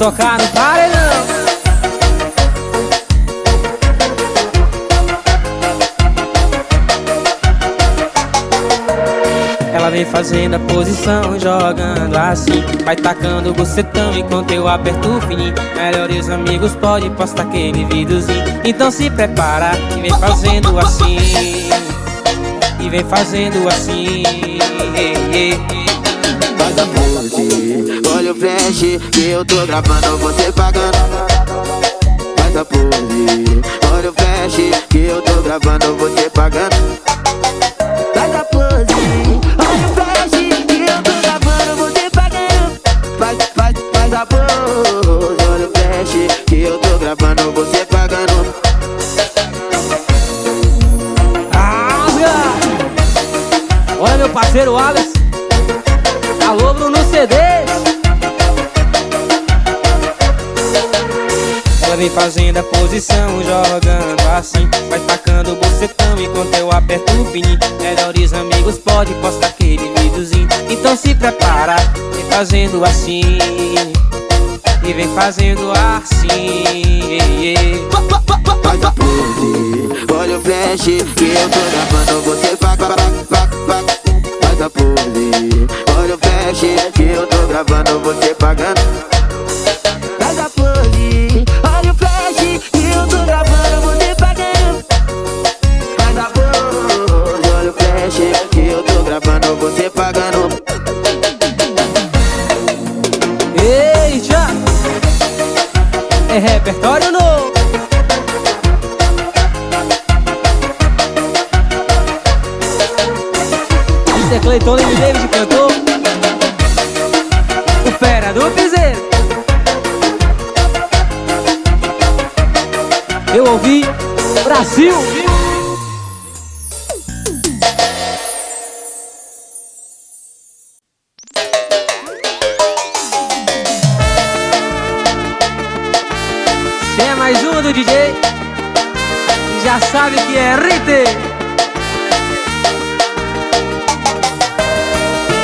tocar no paredão. Ela vem fazendo a posição, jogando assim Vai tacando o bucetão enquanto eu aperto o fininho Melhores amigos pode postar aquele videozinho. Então se prepara e vem fazendo assim. E vem fazendo assim flash Que eu tô gravando, você pagando. Faz a pose, olha o flash Que eu tô gravando, você pagando. Faz a pose, olha o flash Que eu tô gravando, você pagando. Faz, faz, faz a pose, olha o flash Que eu tô gravando, você pagando. Rasga! Olha meu parceiro Alex fazendo a posição, jogando assim. Vai tacando o bocetão enquanto eu aperto o fininho Melhores amigos pode postar aquele videozinho. Então se prepara, vem fazendo assim. E vem fazendo assim. Faz a pose, olha o flash Que eu tô gravando, você paga, paga, paga, paga Faz a pose, olha o flash Que eu tô gravando, você pagando Isso é Cleiton e David cantou. O fera do piseiro. Eu ouvi Brasil do DJ Já sabe que é RT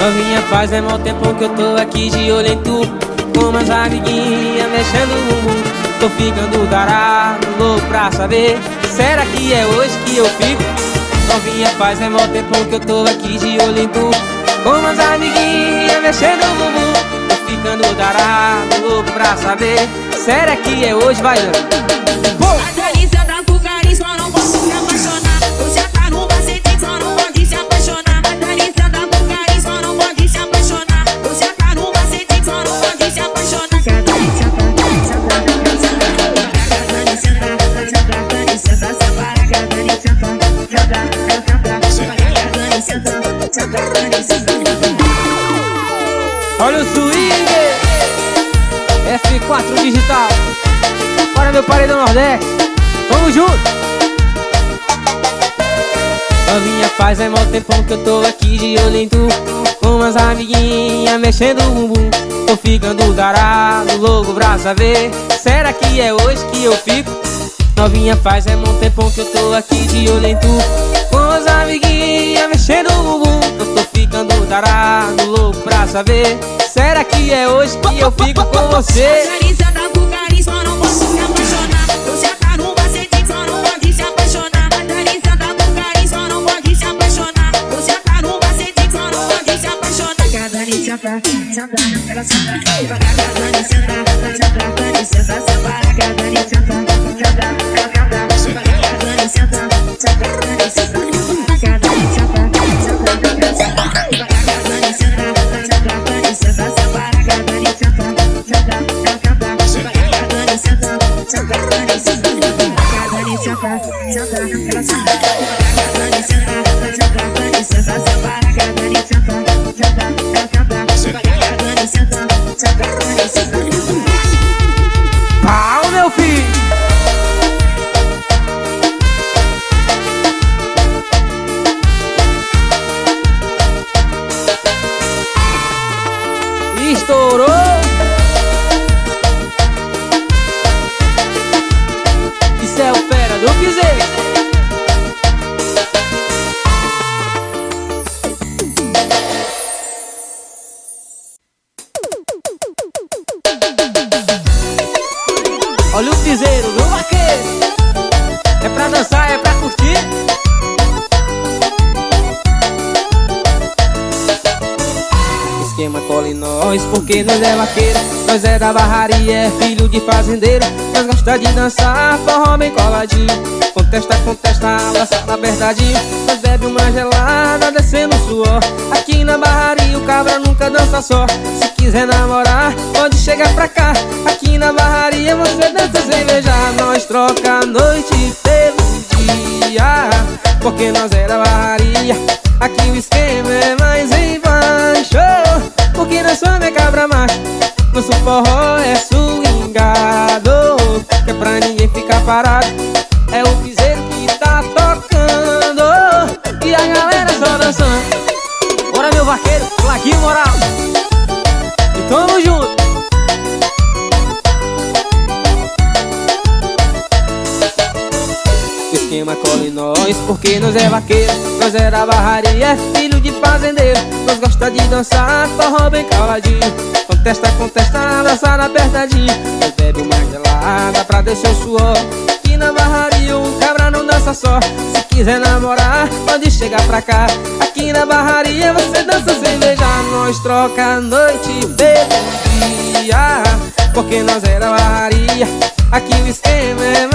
Novinha faz é mau tempo que eu tô aqui de olho em tu Com umas amiguinhas mexendo no mundo. Tô ficando tarado, louco pra saber Será que é hoje que eu fico? Novinha faz é mau tempo que eu tô aqui de olho em tu Com umas amiguinhas mexendo no mundo. Tô ficando tarado, louco pra saber Será que é hoje, vai A F4 digital. Bora meu paredão Nordeste. Tamo junto. Novinha faz é mó tempão que eu tô aqui de olho em tu. Com umas amiguinhas mexendo o bumbum. Tô ficando darado, louco pra saber. Será que é hoje que eu fico? Novinha faz é mó tempão que eu tô aqui de olho em tu. Com as amiguinhas mexendo o bumbum. Eu tô ficando darado, louco pra saber Será que é hoje que eu fico com você? saca, saca, saca. Cola em nós, porque nós é vaqueiro Nós é da barraria, é filho de fazendeiro. Nós gosta de dançar, forró bem coladinho Contesta, contesta, abraçada apertadinho Nós bebe uma gelada, descendo suor. Aqui na barraria o cabra nunca dança só. Se quiser namorar, pode chegar pra cá. Aqui na barraria você dança sem beijar Nós troca a noite pelo dia Porque nós é da barraria. Aqui o esquema é mais embaixo Somos é cabra macho Nosso forró é swingado Que é pra ninguém ficar parado. É o piseiro que tá tocando E a galera só dançando. Bora meu vaqueiro, Laguinho Moral. E tamo junto nós Porque nós é vaqueiro, nós é da barraria É filho de fazendeiro, nós gosta de dançar Forró bem caladinho. Contesta, contesta, abraçada apertadinho Nós bebe uma gelada pra descer o suor. Aqui na barraria um cabra não dança só. Se quiser namorar, pode chegar pra cá. Aqui na barraria você dança sem beijar. Nós troca noite pelo dia Porque nós é da barraria. Aqui o esquema é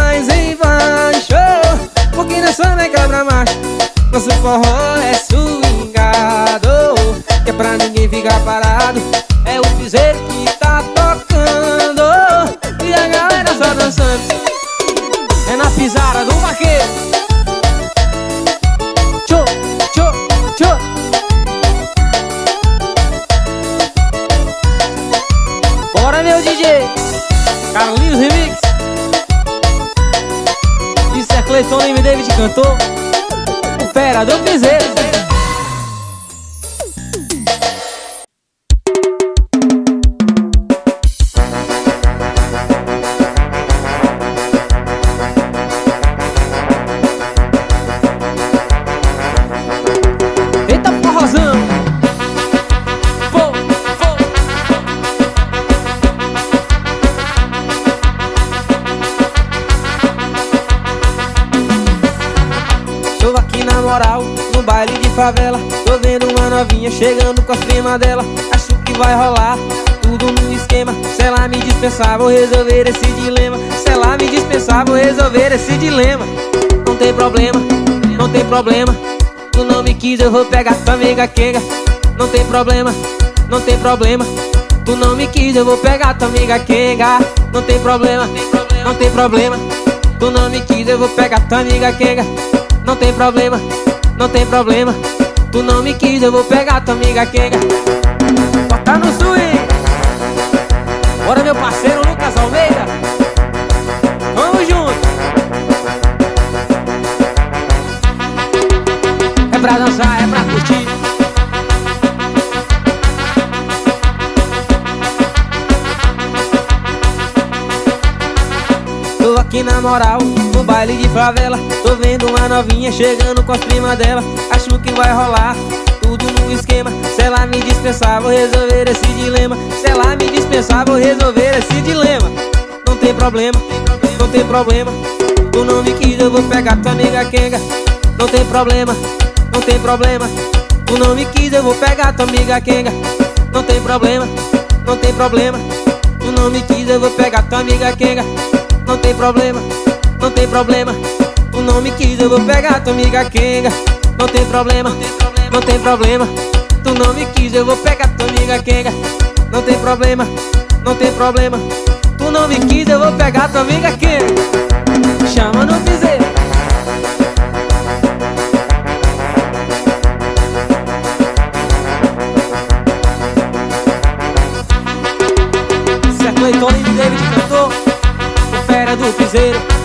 forró é swingado Que é pra ninguém ficar parado. É o piseiro que tá tocando E a galera só dançando. É na pisada do vaqueiro. Tchô, tchô, tchô. Bora meu DJ Carlinhos Remix. Cleiton e David cantou O Fera do Piseiro favela. Tô vendo uma novinha chegando com as primas dela. Acho que vai rolar tudo no esquema. Se ela me dispensar vou resolver esse dilema. Se ela me dispensar vou resolver esse dilema. Não tem problema, não tem problema. Tu não me quis eu vou pegar tua amiga Kenga. Não tem problema, não tem problema. Tu não me quis eu vou pegar tua amiga Kenga. Não tem problema, não tem problema. Tu não me quis eu vou pegar tua amiga Kenga. Não tem problema não tem problema. Tu não me quis, eu vou pegar tua amiga Kenga. Bota no swing. Bora meu parceiro Aqui na moral, no baile de favela. Tô vendo uma novinha chegando com as primas dela. Acho que vai rolar tudo no esquema. Se ela me dispensar vou resolver esse dilema. Se ela me dispensar vou resolver esse dilema. Não tem problema, não tem problema. Tu não me quis eu vou pegar tua amiga Kenga Não tem problema, não tem problema. Tu não me quis eu vou pegar tua amiga Kenga Não tem problema, não tem problema. Tu não me quis eu vou pegar tua amiga Kenga Não tem problema, não tem problema. Tu não me quis, eu vou pegar tua amiga Kenga. Não tem problema, não tem problema. Tu não me quis, eu vou pegar tua amiga Kenga. Não tem problema, não tem problema. Tu não me quis, eu vou pegar tua amiga Kenga. Chama no piseiro. Se a Cleiton